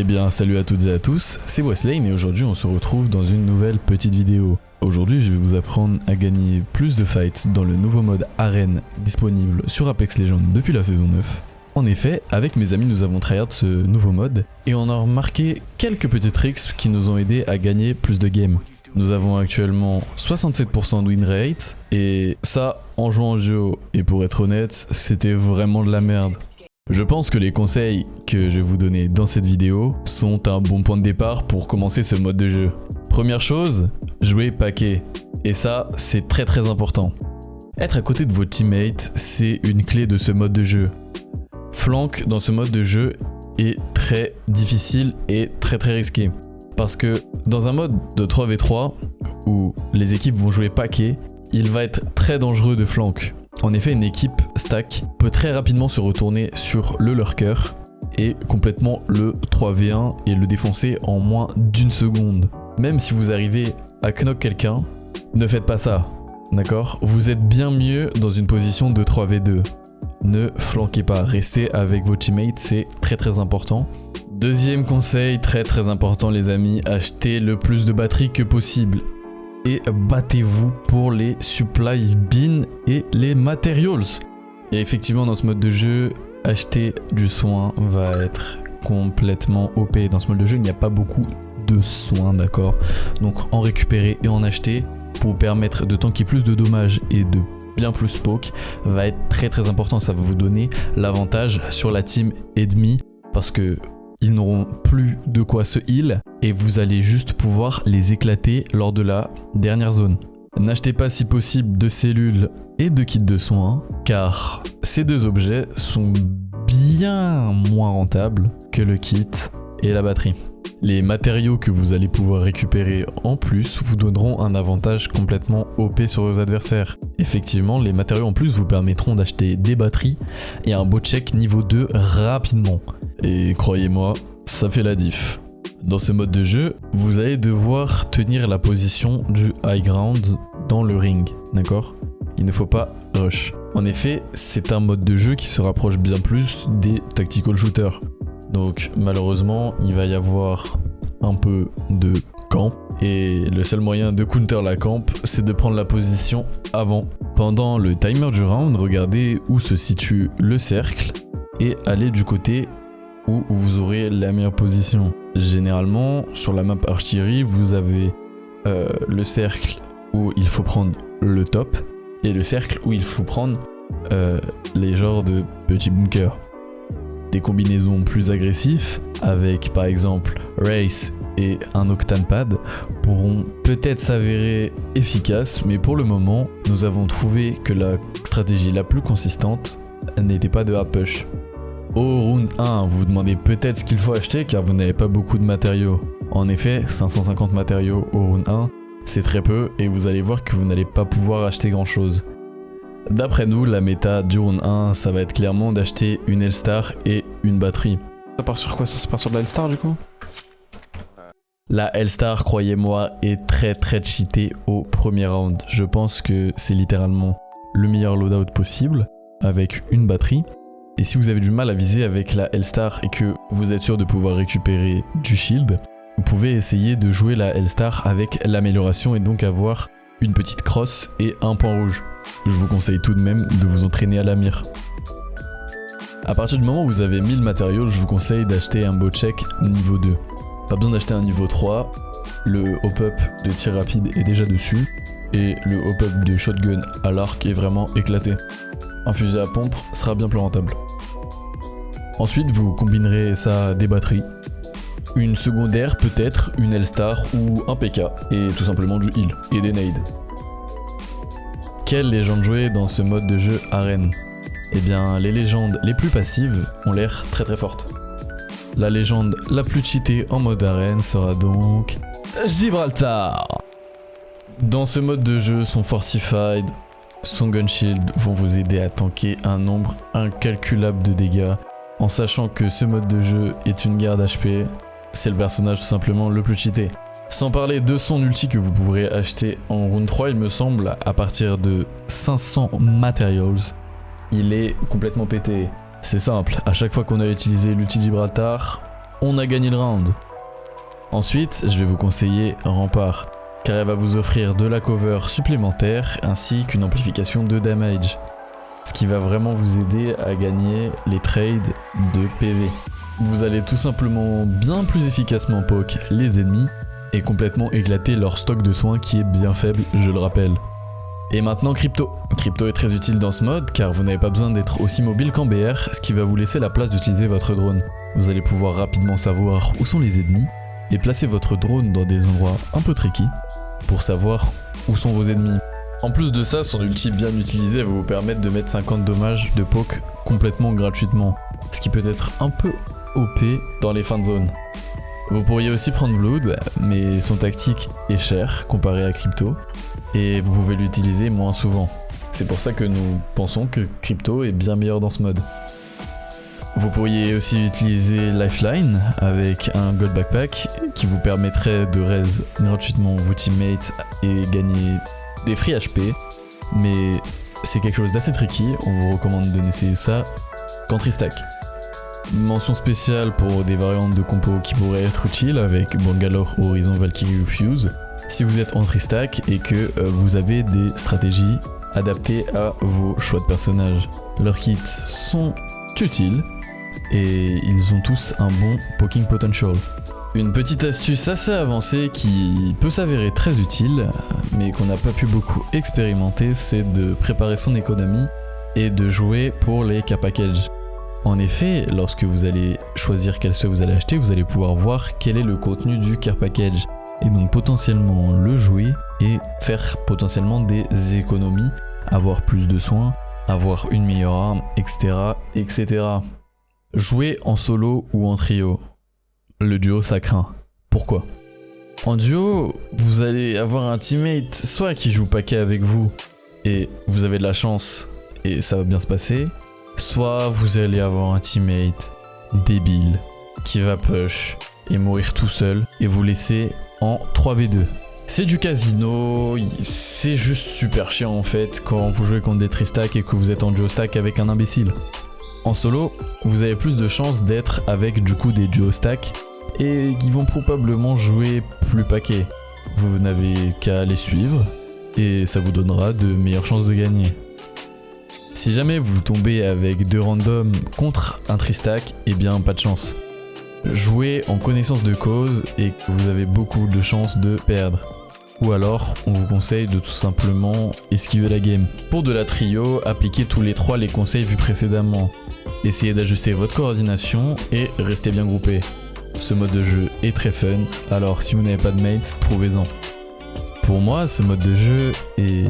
Eh bien salut à toutes et à tous, c'est Weslane et aujourd'hui on se retrouve dans une nouvelle petite vidéo. Aujourd'hui je vais vous apprendre à gagner plus de fights dans le nouveau mode arène disponible sur Apex Legends depuis la saison 9. En effet, avec mes amis nous avons tryhard ce nouveau mode et on a remarqué quelques petits tricks qui nous ont aidé à gagner plus de games. Nous avons actuellement 67% de win rate et ça en jouant en duo et pour être honnête c'était vraiment de la merde. Je pense que les conseils que je vais vous donner dans cette vidéo sont un bon point de départ pour commencer ce mode de jeu. Première chose, jouer paquet. Et ça, c'est très très important. Être à côté de vos teammates, c'est une clé de ce mode de jeu. Flank dans ce mode de jeu est très difficile et très très risqué. Parce que dans un mode de 3v3, où les équipes vont jouer paquet, il va être très dangereux de flank. En effet, une équipe stack peut très rapidement se retourner sur le lurker et complètement le 3v1 et le défoncer en moins d'une seconde. Même si vous arrivez à knock quelqu'un, ne faites pas ça, d'accord? Vous êtes bien mieux dans une position de 3v2. Ne flanquez pas, restez avec vos teammates, c'est très très important. Deuxième conseil très très important les amis, achetez le plus de batterie que possible et battez-vous pour les supply bins et les materials. Et effectivement dans ce mode de jeu, acheter du soin va être complètement OP. Dans ce mode de jeu, il n'y a pas beaucoup de soins, d'accord? Donc en récupérer et en acheter pour permettre de tanker plus de dommages et de bien plus poke va être très très important. Ça va vous donner l'avantage sur la team ennemie parce que ils n'auront plus de quoi se heal et vous allez juste pouvoir les éclater lors de la dernière zone. N'achetez pas si possible de cellules et de kits de soins car ces deux objets sont bien moins rentables que le kit et la batterie. Les matériaux que vous allez pouvoir récupérer en plus vous donneront un avantage complètement OP sur vos adversaires. Effectivement, les matériaux en plus vous permettront d'acheter des batteries et un beau check niveau 2 rapidement. Et croyez-moi, ça fait la diff. Dans ce mode de jeu, vous allez devoir tenir la position du high ground dans le ring, d'accord? Il ne faut pas rush. En effet, c'est un mode de jeu qui se rapproche bien plus des tactical shooters. Donc malheureusement, il va y avoir un peu de camp. Et le seul moyen de counter la camp, c'est de prendre la position avant. Pendant le timer du round, regardez où se situe le cercle et allez du côté où vous aurez la meilleure position. Généralement, sur la map artillerie, vous avez euh, le cercle où il faut prendre le top et le cercle où il faut prendre euh, les genres de petits bunkers. Des combinaisons plus agressives avec par exemple Race et un Octane Pad pourront peut-être s'avérer efficaces mais pour le moment nous avons trouvé que la stratégie la plus consistante n'était pas de push. Au round 1, vous vous demandez peut-être ce qu'il faut acheter car vous n'avez pas beaucoup de matériaux. En effet, 550 matériaux au round 1, c'est très peu et vous allez voir que vous n'allez pas pouvoir acheter grand chose. D'après nous, la méta du round 1, ça va être clairement d'acheter une L-Star et une batterie. Ça part sur quoi Ça, ça part sur de la L-Star du coup? La L-Star, croyez-moi, est très très cheatée au premier round. Je pense que c'est littéralement le meilleur loadout possible avec une batterie. Et si vous avez du mal à viser avec la L-Star et que vous êtes sûr de pouvoir récupérer du shield, vous pouvez essayer de jouer la L-Star avec l'amélioration et donc avoir une petite crosse et un point rouge. Je vous conseille tout de même de vous entraîner à la mire. A partir du moment où vous avez 1000 matériaux, je vous conseille d'acheter un beau check niveau 2. Pas besoin d'acheter un niveau 3, le hop-up de tir rapide est déjà dessus, et le hop-up de shotgun à l'arc est vraiment éclaté. Un fusil à pompe sera bien plus rentable. Ensuite, vous combinerez ça des batteries, une secondaire peut-être, une L-Star ou un PK, et tout simplement du heal et des nades. Quelles légendes jouer dans ce mode de jeu arène? Eh bien, les légendes les plus passives ont l'air très très fortes. La légende la plus cheatée en mode arène sera donc... Gibraltar Dans ce mode de jeu, son Fortified, son Gun Shield vont vous aider à tanker un nombre incalculable de dégâts en sachant que ce mode de jeu est une guerre d'HP, c'est le personnage tout simplement le plus cheaté. Sans parler de son ulti que vous pourrez acheter en round 3, il me semble, à partir de 500 materials, il est complètement pété. C'est simple, à chaque fois qu'on a utilisé l'ulti Gibraltar, on a gagné le round. Ensuite, je vais vous conseiller Rempart, car elle va vous offrir de la cover supplémentaire ainsi qu'une amplification de damage. Ce qui va vraiment vous aider à gagner les trades de PV. Vous allez tout simplement bien plus efficacement poke les ennemis et complètement éclater leur stock de soins qui est bien faible, je le rappelle. Et maintenant Crypto. Crypto est très utile dans ce mode car vous n'avez pas besoin d'être aussi mobile qu'en BR, ce qui va vous laisser la place d'utiliser votre drone. Vous allez pouvoir rapidement savoir où sont les ennemis et placer votre drone dans des endroits un peu tricky pour savoir où sont vos ennemis. En plus de ça, son ulti bien utilisé va vous permettre de mettre 50 dommages de poke complètement gratuitement, ce qui peut être un peu OP dans les fins de zone. Vous pourriez aussi prendre Blood, mais son tactique est cher comparé à Crypto, et vous pouvez l'utiliser moins souvent. C'est pour ça que nous pensons que Crypto est bien meilleur dans ce mode. Vous pourriez aussi utiliser Lifeline avec un Gold Backpack qui vous permettrait de raise gratuitement vos teammates et gagner des free HP, mais c'est quelque chose d'assez tricky, on vous recommande de n'essayer ça qu'en tristack. Mention spéciale pour des variantes de compo qui pourraient être utiles avec Bangalore, Horizon, Valkyrie Fuse si vous êtes en tristack et que euh, vous avez des stratégies adaptées à vos choix de personnages. Leurs kits sont utiles et ils ont tous un bon poking potential. Une petite astuce assez avancée qui peut s'avérer très utile, mais qu'on n'a pas pu beaucoup expérimenter, c'est de préparer son économie et de jouer pour les car packages. En effet, lorsque vous allez choisir quel soit vous allez acheter, vous allez pouvoir voir quel est le contenu du car package et donc potentiellement le jouer et faire potentiellement des économies, avoir plus de soins, avoir une meilleure arme, etc. etc. Jouer en solo ou en trio. Le duo ça craint. Pourquoi? En duo, vous allez avoir un teammate soit qui joue paquet avec vous et vous avez de la chance et ça va bien se passer, soit vous allez avoir un teammate débile qui va push et mourir tout seul et vous laisser en 3v2. C'est du casino, c'est juste super chiant en fait quand vous jouez contre des tristack et que vous êtes en duo stack avec un imbécile. En solo, vous avez plus de chances d'être avec du coup des duo stack et qui vont probablement jouer plus paquet. Vous n'avez qu'à les suivre et ça vous donnera de meilleures chances de gagner. Si jamais vous tombez avec deux randoms contre un tristack, eh bien pas de chance. Jouez en connaissance de cause et vous avez beaucoup de chances de perdre. Ou alors, on vous conseille de tout simplement esquiver la game. Pour de la trio, appliquez tous les trois les conseils vus précédemment. Essayez d'ajuster votre coordination et restez bien groupés. Ce mode de jeu est très fun, alors si vous n'avez pas de mates, trouvez-en. Pour moi, ce mode de jeu est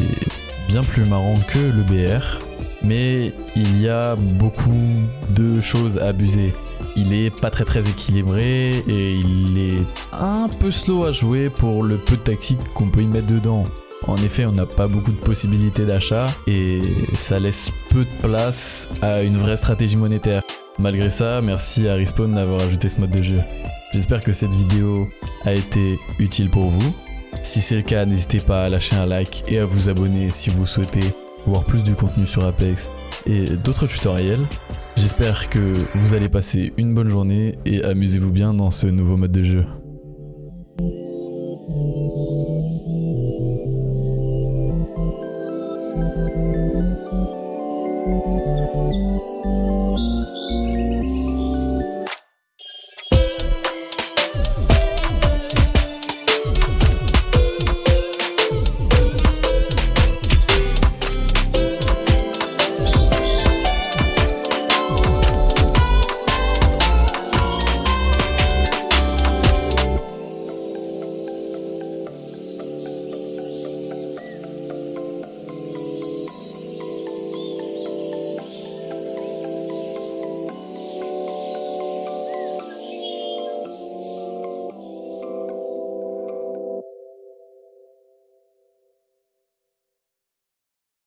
bien plus marrant que le BR, mais il y a beaucoup de choses à abuser. Il est pas très très équilibré et il est un peu slow à jouer pour le peu de tactique qu'on peut y mettre dedans. En effet, on n'a pas beaucoup de possibilités d'achat et ça laisse peu de place à une vraie stratégie monétaire. Malgré ça, merci à Respawn d'avoir ajouté ce mode de jeu. J'espère que cette vidéo a été utile pour vous. Si c'est le cas, n'hésitez pas à lâcher un like et à vous abonner si vous souhaitez voir plus du contenu sur Apex et d'autres tutoriels. J'espère que vous allez passer une bonne journée et amusez-vous bien dans ce nouveau mode de jeu. Música